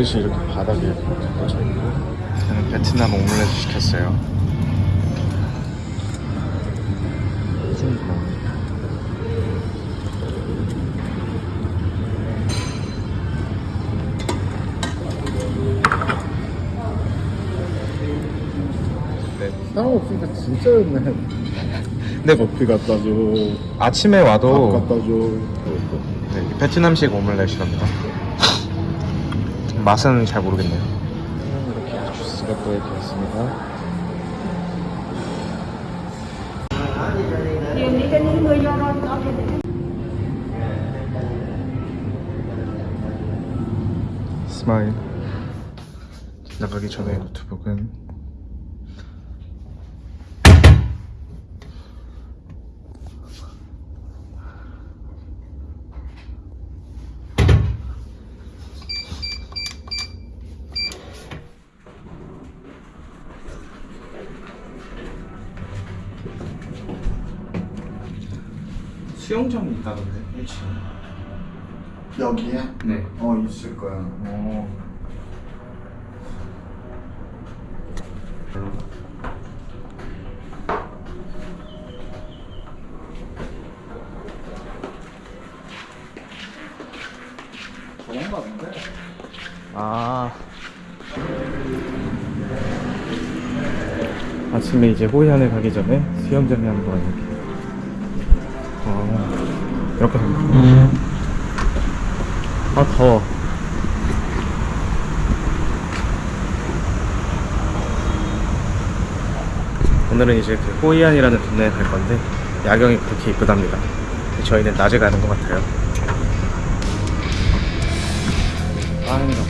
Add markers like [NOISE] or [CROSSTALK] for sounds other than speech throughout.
그릇이 이렇게 바닥에 꽂혀 있고 저는 베트남 오믈렛 시켰어요 네. 사람 없으니까 진짜 좋네. 근데 뭐 커피 갖다 줘. 아침에 밥 와도 갖다 줘. 네, 베트남식 오믈렛이랍니다 맛은 잘 모르겠네요. 이렇게 주스가 또 이렇게 có thể 스마일. 나가기 전에 노트북은 수영장이 있다던데 1층 여기에? 네 어 있을 거야. 어. 저건가 본데. 아. 아침에 이제 호이안에 가기 전에 수영장에 한번 이렇게. 어, 이렇게 생겼구나. 아, 더워. 오늘은 이제 그 호이안이라는 동네에 갈 건데 야경이 그렇게 이쁘답니다. 저희는 낮에 가는 것 같아요. 아, 힘들어.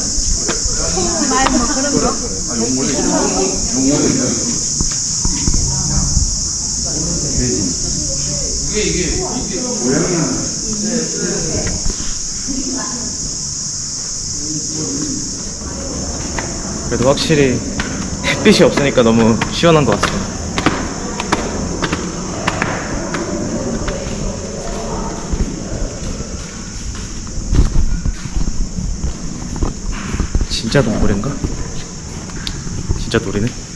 그래도 확실히 햇빛이 없으니까 너무 시원한 것 같습니다. 진짜 노래인가? 진짜 노래네?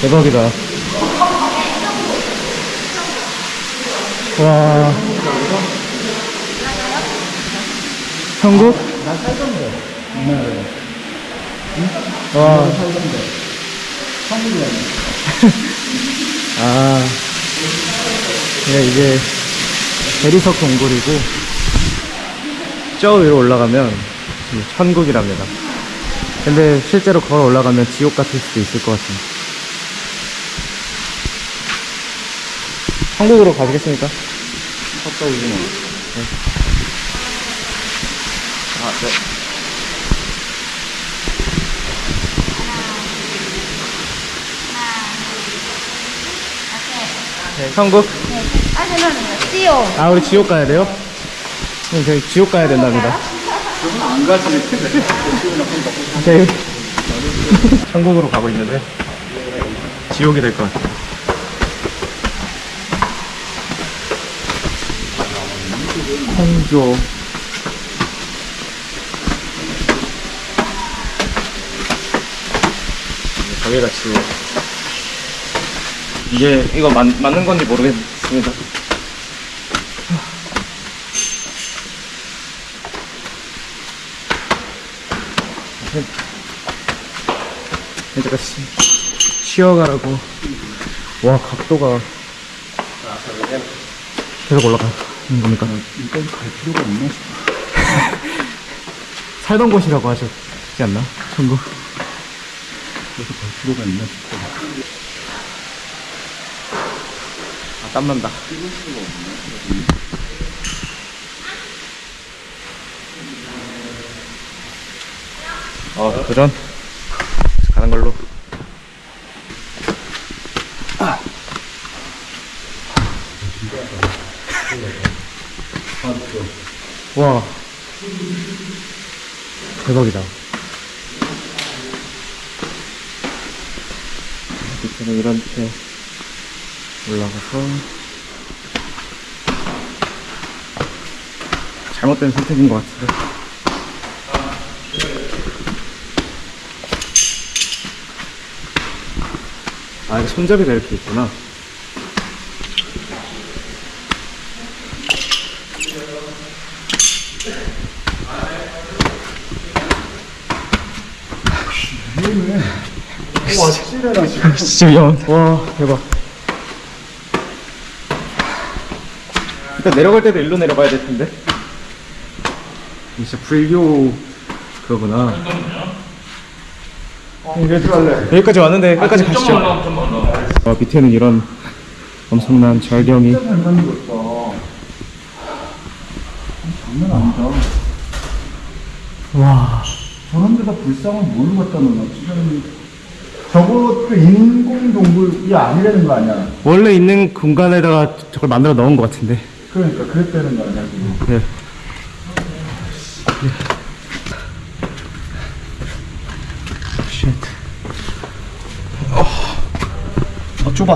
대박이다 와 한국? 난 살던데. 옛날에. 와 살던데. [LAUGHS] 한국이야. 아, 네, 이게 대리석 동굴이고 저 위로 올라가면 이 천국이랍니다. 근데 실제로 걸어 올라가면 지옥 같을 수도 있을 것 같습니다. 천국으로 가시겠습니까? 갔다 오지 마. 아, 네. 네, 천국? 아, 저는 띠요. 아, 우리 지옥 가야 돼요? 네, 저희 지옥 가야 된답니다. 안 가지. 저희 천국으로 가고 있는데 지옥이 될 것 같아요. 홍조 저기가 지옥 이게 이거 맞, 맞는 건지 모르겠습니다. 이제가 쉬- 쉬어가라고. 와, 각도가 계속 올라가 는 겁니까? 이건 갈 필요가 없나 싶어. [LAUGHS] 살던 곳이라고 하셨지 않나? 천국? 그래서 갈 필요가 있나 싶어. 아, 땀난다. 어, 도전. 가는 걸로. 와. 대박이다. 밑에는 이렇게 올라가서 잘못된 선택인 것 같은데. 아, 손잡이가 이렇게 있구나. 와, 찌레나 지금. 진짜 위험. 와, 대박. 일단 내려갈 때도 일로 내려가야 될 텐데. 진짜 불교 그거구나. 여기까지 왔는데 끝까지 가시죠. 어, 밑에는 이런 엄청난 절경이. 장난 아니다. 와. 저런 데다 불상을 뭘로 갖다 놓나? 저거 그 인공 동굴이 아니라는 거 아니야? 원래 있는 공간에다가 저걸 만들어 넣은 것 같은데. 그러니까 그랬다는 거 아니야? 지금. 네. 쉣. 어, 어 좁아.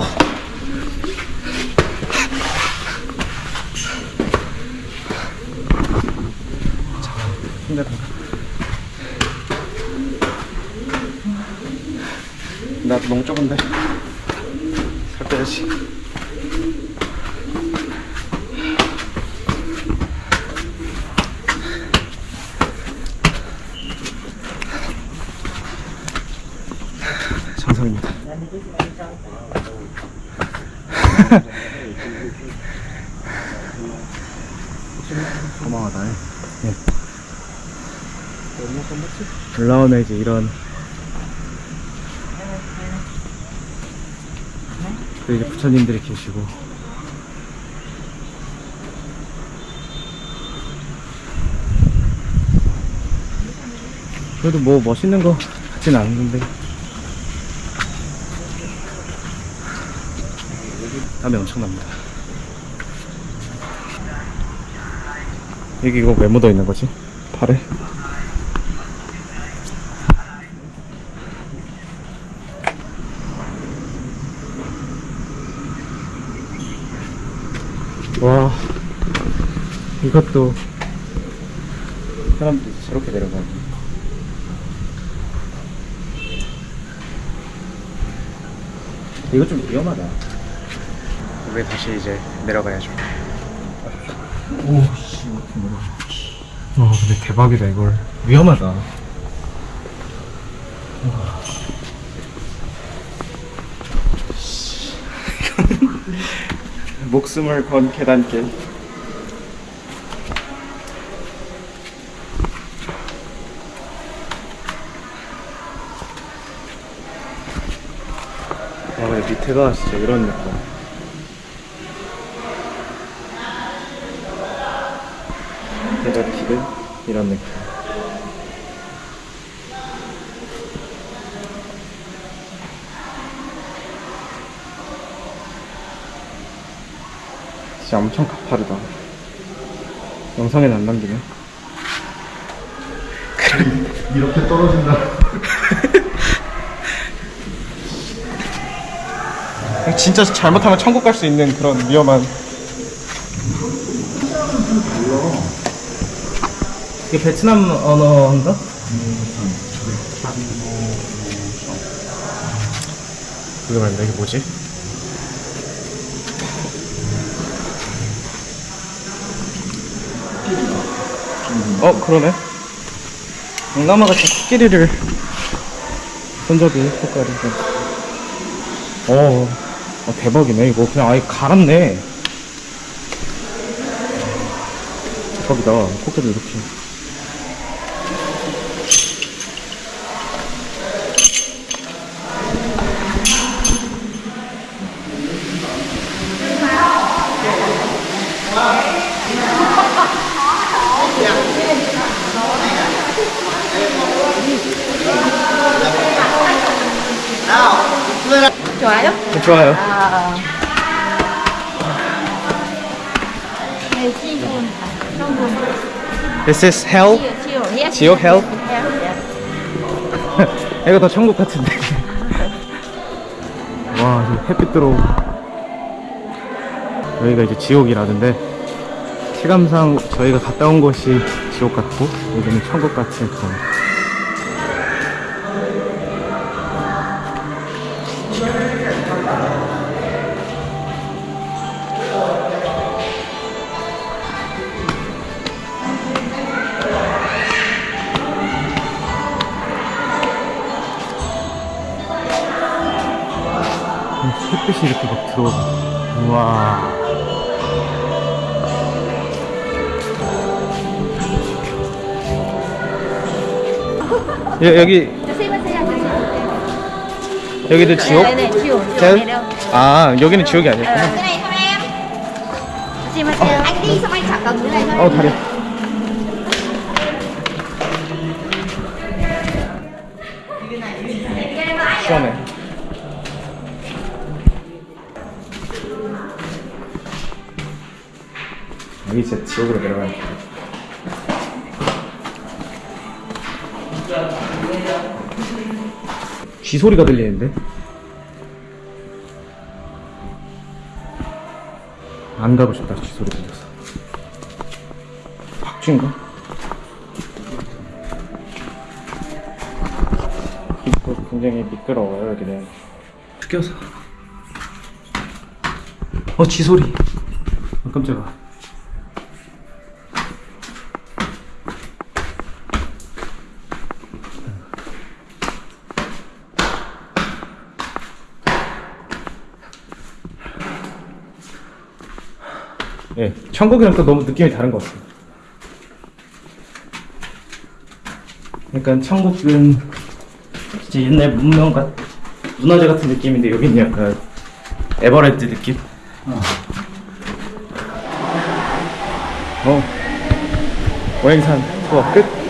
자, 힘내봐. 나 너무 좁은데. 살 빼야지. 정상입니다. [LAUGHS] 고마워다. 예. 올라오면 이제 이런 그 이제 부처님들이 계시고 그래도 뭐 멋있는 거 같진 않은데 땀이 엄청납니다 여기 이거 왜 묻어있는 거지? 팔에? 와, 이것도 사람들이 저렇게 내려가네. 이거 좀 위험하다. 우리 다시 이제 내려가야죠. 오, 씨, 와, 근데 대박이다, 이걸. 위험하다. 목숨을 건 계단길. 아, 근데 밑에가 진짜 이런 느낌. 밑에가 길은 이런 느낌. 진짜 엄청 가파르다. 영상엔 안 남기네. 이렇게 떨어진다. [LAUGHS] 진짜 잘못하면 천국 갈 수 있는 그런 위험한. 이게 베트남 언어인가? 그게 말인데 이게 뭐지? 어 그러네. 동남아 같이 코끼리를 본 적이 색깔이 좀. 어, 어, 대박이네. 이거 그냥 아예 갈았네. 대박이다. 코끼리 이렇게. 좋아요? 아. 성분. This is hell. Yes. 지오 hell? Hell, yes. [LAUGHS] 이거 더 천국 같은데. [LAUGHS] 와, 햇빛 들어오고. 여기가 이제 지옥이라는데, 체감상 저희가 갔다 온 곳이 지옥 같고, 여기는 천국 같은 그런. 햇빛이 이렇게 막 들어오고. 우와. 여, 여기. 여기도 지옥? 네, 네, 지옥. 아, 여기는 지옥이 아니었구나. xả cầm cái này thôi. 어, 다리. 지옥으로 내려가는 길. 쥐 소리가 들리는데? 안 가고 싶다, 쥐 소리 들려서. 박쥐인가? 굉장히 미끄러워요, 여기는. 죽여서. 어, 쥐 소리. 아, 깜짝아. 예, 천국이랑 또 너무 느낌이 다른 것 같아요. 약간 천국은 진짜 옛날 문명 같, 문화재 같은 느낌인데 여기는 약간 에버랜드 느낌? 어. 오행산 투어 끝.